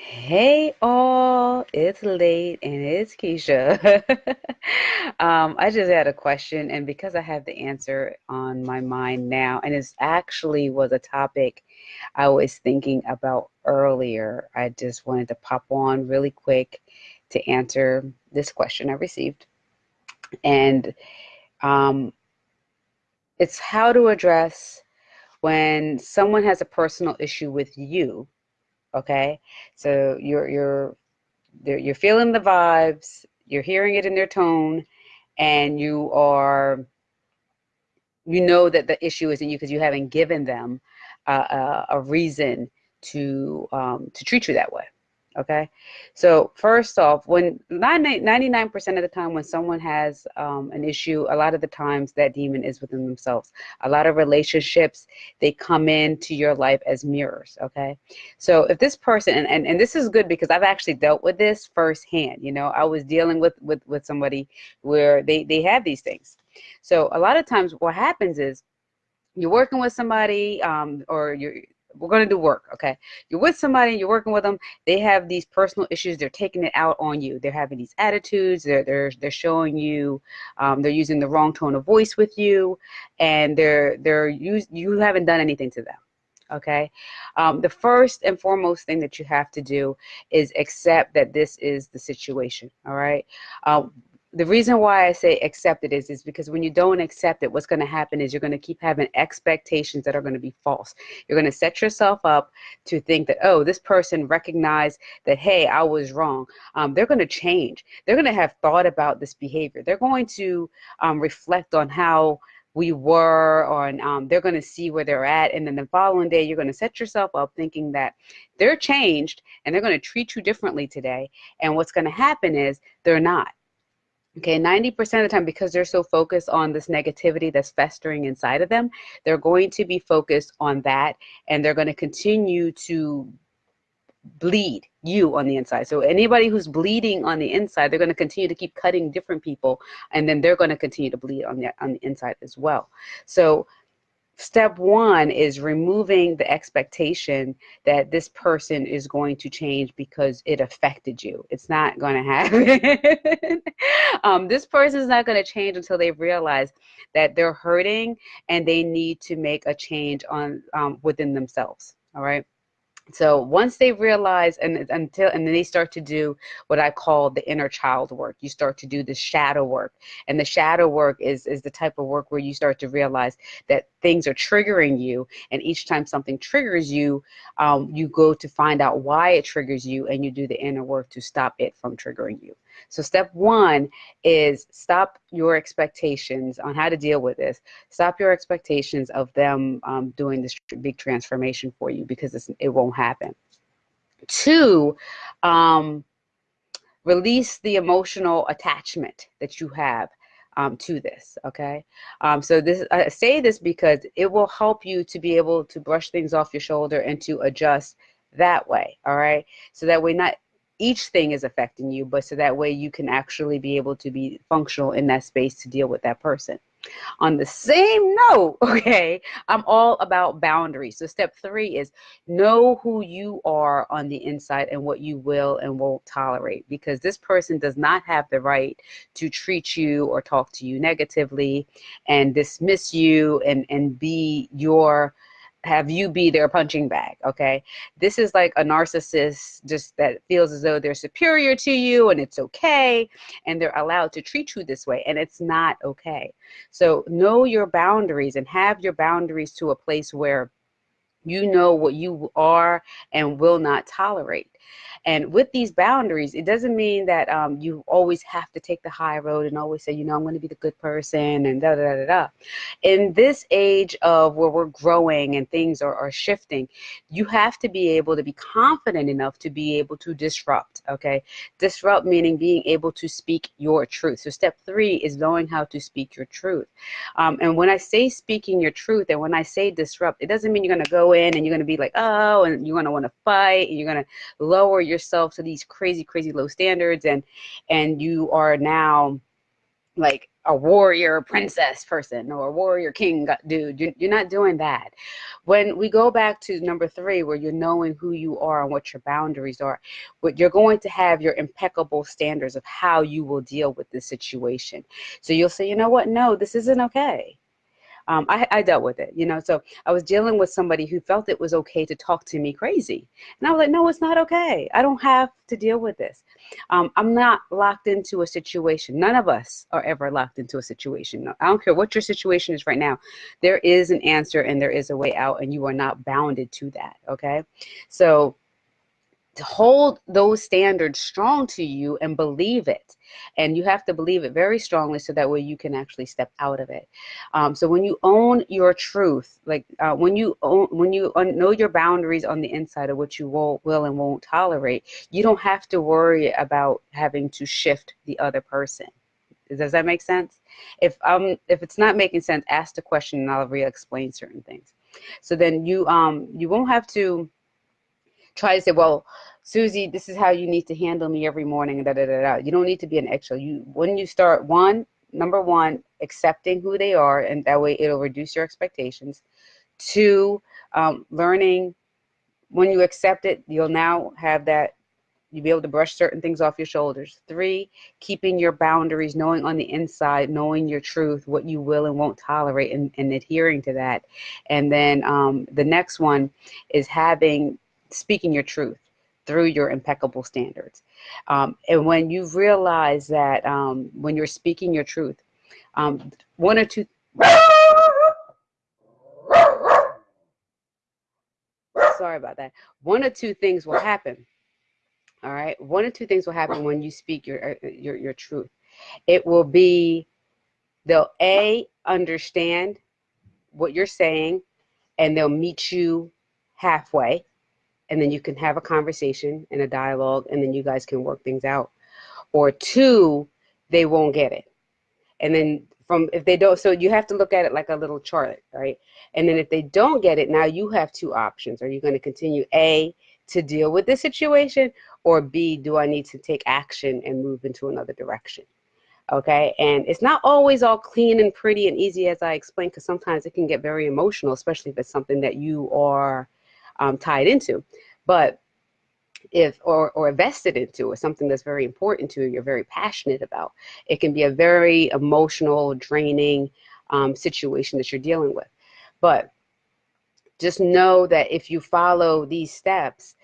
Hey all, it's late and it's Keisha. um, I just had a question, and because I have the answer on my mind now, and it actually was a topic I was thinking about earlier, I just wanted to pop on really quick to answer this question I received. And um, it's how to address when someone has a personal issue with you okay? So you're you're you're feeling the vibes you're hearing it in their tone and you are you know that the issue isn't you because you haven't given them uh, a, a reason to um, to treat you that way Okay, so first off, when 99% of the time when someone has um, an issue, a lot of the times that demon is within themselves. A lot of relationships, they come into your life as mirrors. Okay, so if this person, and, and, and this is good because I've actually dealt with this firsthand. You know, I was dealing with, with, with somebody where they, they have these things. So a lot of times what happens is you're working with somebody um, or you're we're going to do work okay? You're with somebody you're working with them they have these personal issues they're taking it out on you. They're having these attitudes they're they're, they're showing you um, they're using the wrong tone of voice with you and they're they're you you haven't done anything to them okay? Um, the first and foremost thing that you have to do is accept that this is the situation all right? Um, the reason why I say accept it is, is because when you don't accept it, what's going to happen is you're going to keep having expectations that are going to be false. You're going to set yourself up to think that, oh, this person recognized that, hey, I was wrong. Um, they're going to change. They're going to have thought about this behavior. They're going to um, reflect on how we were on um, they're going to see where they're at and then the following day you're going to set yourself up thinking that they're changed and they're going to treat you differently today and what's going to happen is they're not Okay, 90% of the time, because they're so focused on this negativity that's festering inside of them, they're going to be focused on that and they're going to continue to bleed you on the inside. So anybody who's bleeding on the inside, they're going to continue to keep cutting different people and then they're going to continue to bleed on the on the inside as well. So step one is removing the expectation that this person is going to change because it affected you. It's not going to happen. um, this person is not going to change until they realize that they're hurting and they need to make a change on um, within themselves. All right. So once they realize and until and then they start to do what I call the inner child work. You start to do the shadow work. And the shadow work is is the type of work where you start to realize that things are triggering you and each time something triggers you, um, you go to find out why it triggers you and you do the inner work to stop it from triggering you. So step one is stop your expectations on how to deal with this. Stop your expectations of them um, doing this big transformation for you because it won't happen. Two, um, release the emotional attachment that you have um, to this. Okay, um, so this I say this because it will help you to be able to brush things off your shoulder and to adjust that way. All right, so that way not each thing is affecting you, but so that way you can actually be able to be functional in that space to deal with that person. On the same note, okay, I'm all about boundaries. So step three is know who you are on the inside and what you will and won't tolerate because this person does not have the right to treat you or talk to you negatively and dismiss you and, and be your have you be their punching bag okay? This is like a narcissist just that feels as though they're superior to you and it's okay and they're allowed to treat you this way and it's not okay. So know your boundaries and have your boundaries to a place where you know what you are and will not tolerate and with these boundaries, it doesn't mean that um, you always have to take the high road and always say, you know, I'm going to be the good person and da da da da. In this age of where we're growing and things are, are shifting, you have to be able to be confident enough to be able to disrupt. Okay, disrupt meaning being able to speak your truth. So step three is knowing how to speak your truth. Um, and when I say speaking your truth, and when I say disrupt, it doesn't mean you're going to go in and you're going to be like, oh, and you're going to want to fight, and you're going to lower yourself to these crazy, crazy low standards, and and you are now like a warrior princess person or a warrior king uh, dude. You're not doing that. When we go back to number three, where you're knowing who you are and what your boundaries are, but you're going to have your impeccable standards of how you will deal with this situation. So you'll say, you know what? No, this isn't okay um, I, I, dealt with it, you know. So I was dealing with somebody who felt it was okay to talk to me crazy. And I was like, no, it's not okay. I don't have to deal with this. Um, I'm not locked into a situation. None of us are ever locked into a situation. I don't care what your situation is right now. There is an answer and there is a way out, and you are not bounded to that, okay? So hold those standards strong to you and believe it. And you have to believe it very strongly so that way you can actually step out of it. Um, so when you own your truth like uh, when you own when you know your boundaries on the inside of what you will will and won't tolerate you don't have to worry about having to shift the other person. Does that make sense? If um if it's not making sense ask the question and i'll re-explain certain things. So then you um you won't have to try to say, well, Susie, this is how you need to handle me every morning. Da, da, da, da. You don't need to be an extra. You when you start one, number one, accepting who they are, and that way it'll reduce your expectations. Two, um, learning when you accept it, you'll now have that you'll be able to brush certain things off your shoulders. Three, keeping your boundaries, knowing on the inside, knowing your truth, what you will and won't tolerate, and, and adhering to that. And then um, the next one is having speaking your truth through your impeccable standards. Um, and when you realize that um, when you're speaking your truth, um, one or two. Sorry about that. One or two things will happen. All right. One or two things will happen when you speak your uh, your your truth. It will be they'll a understand what you're saying, and they'll meet you halfway and then you can have a conversation and a dialogue and then you guys can work things out. Or two they won't get it. And then from if they don't so you have to look at it like a little chart right? And then if they don't get it now you have two options. Are you going to continue a to deal with the situation or b do i need to take action and move into another direction? Okay? And it's not always all clean and pretty and easy as i explained because sometimes it can get very emotional especially if it's something that you are um, tied into. But if or or vested into it, something that's very important to you, you're very passionate about, it can be a very emotional, draining um, situation that you're dealing with. But just know that if you follow these steps,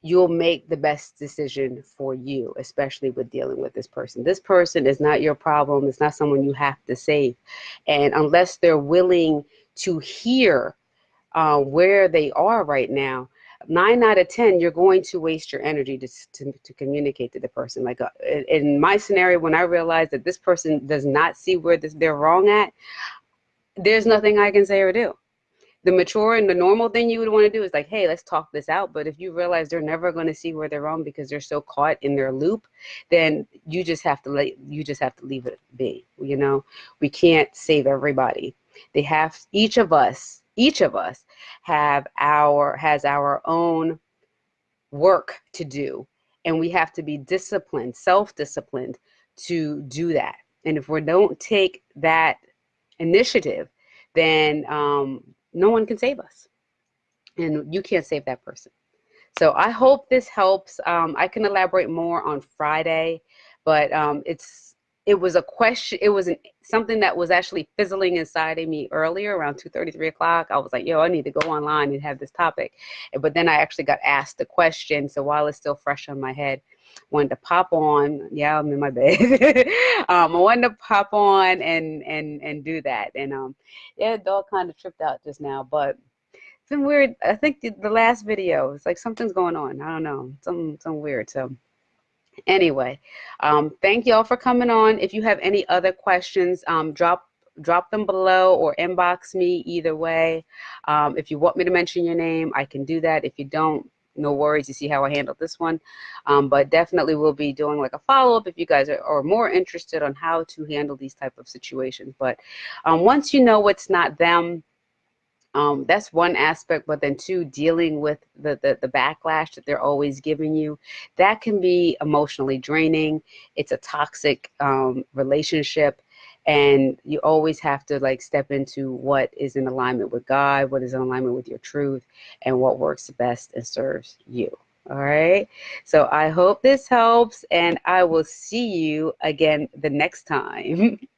you'll make the best decision for you, especially with dealing with this person. This person is not your problem. It's not someone you have to save. And unless they're willing to hear uh, where they are right now, nine out of 10, you're going to waste your energy to, to, to communicate to the person. Like uh, in my scenario, when I realized that this person does not see where this, they're wrong at, there's nothing I can say or do. The mature and the normal thing you would want to do is like, hey, let's talk this out. But if you realize they're never going to see where they're wrong because they're so caught in their loop, then you just have to let you just have to leave it be. You know, we can't save everybody. They have each of us each of us have our has our own work to do and we have to be disciplined self-disciplined to do that. And if we don't take that initiative then um, no one can save us. And you can't save that person. So i hope this helps. Um, i can elaborate more on friday but um, it's it was a question it was an, something that was actually fizzling inside of me earlier around 2 33 o'clock. I was like yo i need to go online and have this topic. But then i actually got asked the question so while it's still fresh on my head wanted to pop on yeah i'm in my bed um, i wanted to pop on and and and do that. And um yeah dog kind of tripped out just now but it's been weird i think the, the last video it's like something's going on i don't know something something weird so anyway um, thank y'all for coming on. If you have any other questions um, drop drop them below or inbox me either way. Um, if you want me to mention your name i can do that. If you don't no worries. You see how i handled this one. Um, but definitely we'll be doing like a follow-up if you guys are, are, more interested on how to handle these type of situations. But um, once you know it's not them um, that's one aspect, but then two, dealing with the, the, the backlash that they're always giving you, that can be emotionally draining. It's a toxic um, relationship. and you always have to like step into what is in alignment with God, what is in alignment with your truth, and what works best and serves you. All right. So I hope this helps, and I will see you again the next time.